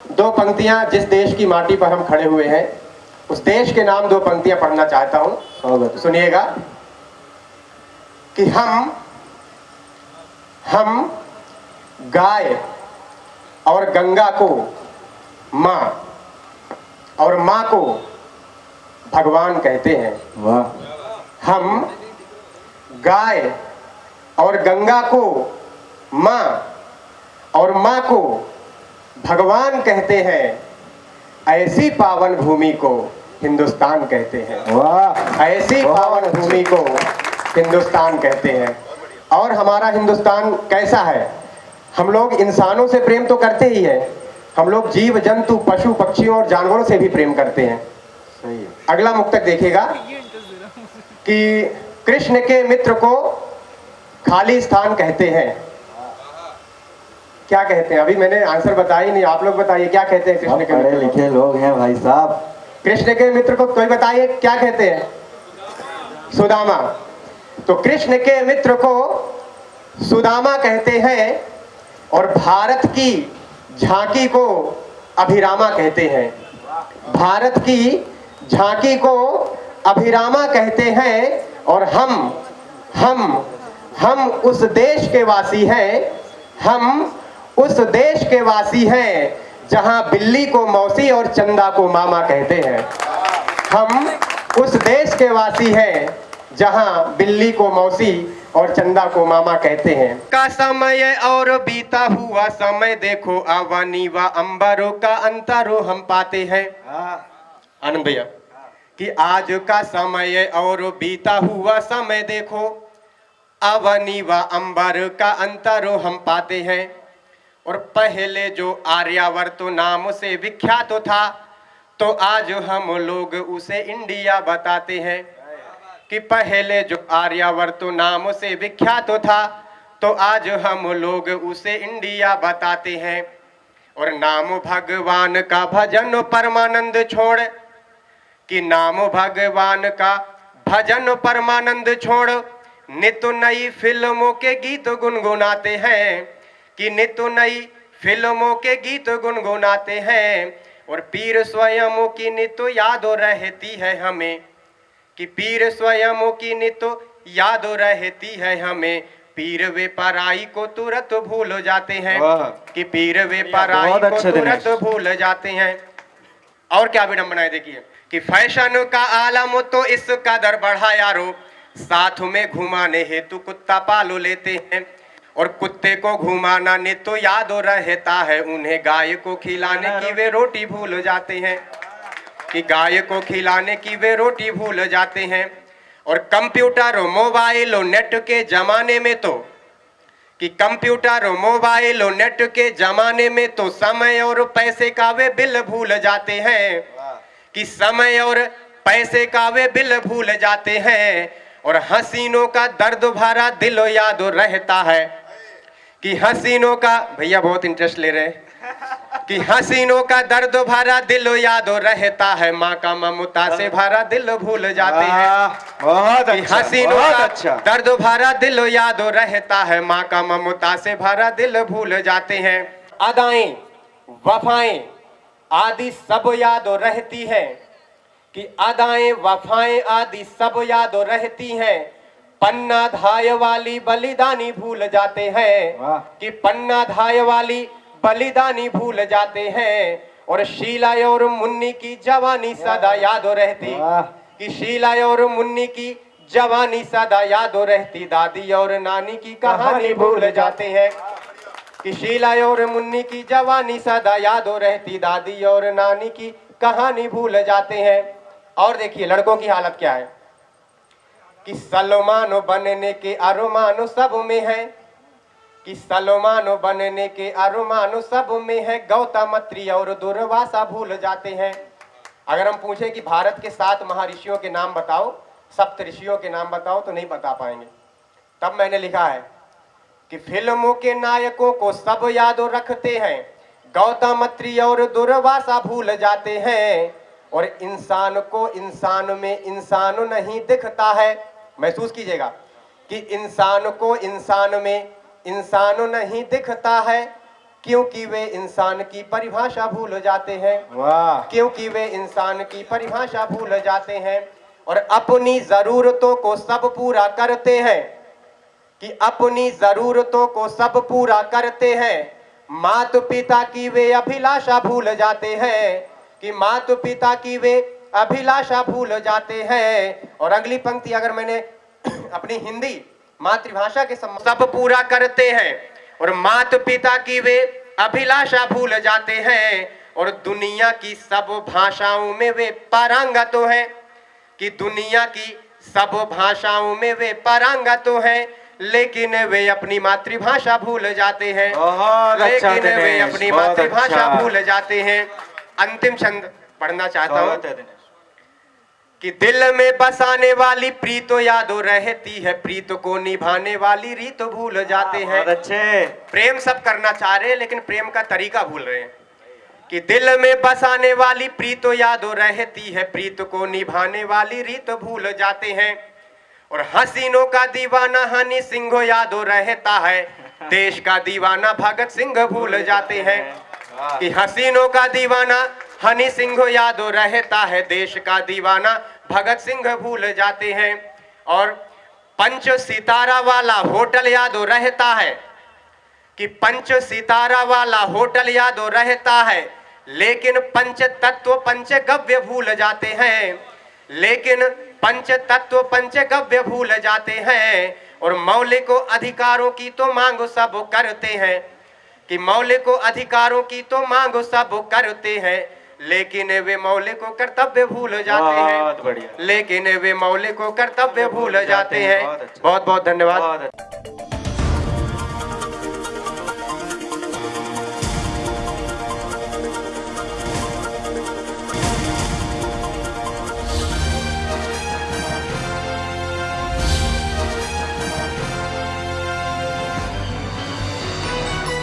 दो पंक्तियाँ जिस देश की माटी पर हम खड़े हुए हैं उस देश के नाम दो पंक्तियाँ पढ़ना चाहता हूँ। सुनिएगा कि हम हम गाय और गंगा को माँ और माँ को भगवान कहते हैं। वाह। हम गाय और गंगा को माँ भगवान कहते हैं ऐसी पावन भूमि को हिंदुस्तान कहते हैं। वाह। ऐसी पावन भूमि को हिंदुस्तान कहते हैं। और हमारा हिंदुस्तान कैसा है? हम लोग इंसानों से प्रेम तो करते ही हैं। हम लोग जीव जंतु पशु पक्षियों और जानवरों से भी प्रेम करते हैं। सही है। अगला मुक्तक देखिएगा कि कृष्ण के मित्र को खाली स्थान कहते हैं। क्या कहते हैं? अभी मैंने आंसर बताया नहीं आप लोग बताइए क्या कहते हैं कृष्ण के पढ़े लिखे लोग हैं भाई साहब। कृष्ण के मित्र को कोई बताइए क्या कहते हैं? सुदामा। तो कृष्ण के मित्र को सुदामा कहते हैं और भारत की झांकी को अभिरामा कहते हैं। भारत की झांकी को अभिरामा कहते हैं और हम हम हम उस देश के वासी हैं हम उस देश के वासी हैं, जहाँ बिल्ली को मौसी और चंदा को मामा कहते हैं। हम उस देश के वासी हैं, जहाँ बिल्ली को मौसी और चंदा को मामा कहते हैं। का समय और बीता हुआ समय देखो आवानी व अंबरों का अंतरो हम पाते हैं। आनंद भैया, कि आज का समय और बीता हुआ समय देखो अवनी व अंबर का अंतरो हम पाते हैं। और पहले जो आर्यावर्त नाम से विख्यात था तो आज हम लोग उसे इंडिया बताते हैं कि पहले जो आर्यावर्त नाम से विख्यात था तो आज हम लोग उसे इंडिया बताते हैं। और नाम भगवान का भजन परमानंद छोड़, कि नाम भगवान का भजन परमानंद छोड़, नित नई फ़िल्मों के गीत गुनगुनाते हैं। कि नित नई फ़िल्मों के गीत गुनगुनाते हैं और पीर स्वयं की नित याद रहती है हमें। कि पीर स्वयं की नित याद रहती है हमें। पीर वे पराई को तुरंत भूल जाते हैं। कि पीर वे पराई को अच्छे तुरंत भूल जाते हैं। और क्या विडम्बनाएँ देखिए कि फ़ैशन का आलम तो इस कदर बढ़ा यारो साथ में घुमाने हेतु कुत्ता पालो लेते हैं। और कुत्ते को घुमाना ने तो याद रहता है, उन्हें गाय को खिलाने की वे रोटी भूल जाते हैं। कि गाय को खिलाने की वे रोटी भूल जाते हैं। और कंप्यूटर और मोबाइल और नेट के जमाने में तो कि कंप्यूटर और मोबाइल और नेट के जमाने में तो समय और पैसे का वे बिल भूल जाते हैं। कि समय और पैसे का वे बिल भूल जाते हैं। और हसीनों का दर्द भरा दिल याद रहता है। कि हसीनों का भैया बहुत इंटरेस्ट ले रहे हैं। कि हसीनों का दर्द भरा दिल याद रहता है माँ का ममता से भरा दिल भूल जाते हैं। बहुत अच्छा हसीनों का अच्छा। दर्द भरा दिल याद रहता है माँ का ममता से भरा दिल भूल जाते हैं। अदाएँ वफाएँ आदि सब याद रहती है। कि अदाएँ वफाएँ आदि सब याद रहती हैं। पन्ना धाय वाली बलिदानी भूल जाते हैं कि पन्ना धाय वाली बलिदानी भूल जाते हैं। और शीला और मुन्नी की जवानी सदा याद रहती। कि शीला और मुन्नी की जवानी सदा याद रहती। दादी और नानी की कहानी भूल जाते। हैं। कि शीला और मुन्नी की जवानी सदा याद रहती। दादी और नानी की कहानी भूल जाते हैं। और देखिए लड़कों की हालत क्या है? कि सलमानो बनने के अरुमानो सब में है। कि सलमानो बनने के अरुमानो सब में है। गौतमत्री और दुर्वासा भूल जाते हैं। अगर हम पूछे कि भारत के सात महर्षियों के नाम बताओ, सप्त ऋषियों के नाम बताओ तो नहीं बता पाएँगे। तब मैंने लिखा है कि फ़िल्मों के नायकों को सब याद रखते हैं। गौतमत्री और दुर्वासा भूल जाते हैं। और इंसान को इंसान में इंसान नहीं दिखता है। महसूस कीजिएगा कि इंसान को इंसान में इंसान नहीं दिखता है क्योंकि वे इंसान की परिभाषा भूल जाते हैं। क्योंकि वे इंसान की परिभाषा भूल जाते हैं और अपनी जरूरतों को सब पूरा करते हैं। कि अपनी जरूरतों को सब पूरा करते हैं। माता पिता की वे अभिलाषा भूल जाते हैं। कि माता पिता की वे अभिलाषा भूल जाते हैं। और अगली पंक्ति अगर मैंने अपनी हिंदी मातृभाषा के सब पूरा करते हैं और माता पिता की वे अभिलाषा भूल जाते हैं और दुनिया की सब भाषाओं में वे पारंगत हैं कि दुनिया की सब भाषाओं में वे पारंगत हैं लेकिन वे अपनी मातृभाषा भूल जाते हैं। अच्छा लेकिन वे अपनी मातृभाषा अच्छा। भूल जाते हैं। अंतिम छंद पढ़ना चाहता हूँ। कि दिल में बसाने वाली प्रीतो यादों रहती है प्रीत को निभाने वाली रीत भूल जाते हैं। अच्छे। प्रेम सब करना चाह रहे हैं लेकिन प्रेम का तरीका भूल रहे हैं। कि दिल में बसाने वाली प्रीत यादों रहती है प्रीत को निभाने वाली रीत भूल जाते हैं। और हसीनों का दीवाना हनी सिंह यादों रहता है। देश का दीवाना भगत सिंह भूल जाते हैं। कि हसीनों का दीवाना हनी सिंह यादव रहता है देश का दीवाना। भगत सिंह भूल जाते हैं। और पंच सितारा वाला होटल यादव रहता है। कि पंच सितारा वाला होटल यादव रहता है। लेकिन पंच तत्व, पंच गव्य भूल जाते हैं। लेकिन पंच तत्व, पंच गव्य भूल जाते हैं। और मौलिक अधिकारों की तो मांग सब करते हैं। कि मौलिक अधिकारों की तो मांग सब करते हैं। लेकिन वे मौलिक कर्तव्य भूल जाते हैं। लेकिन वे मौलिक कर्तव्य भूल जाते हैं। बहुत अच्छा। बहुत बहुत धन्यवाद। अच्छा।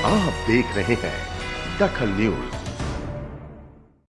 आप देख रहे हैं दखल न्यूज़।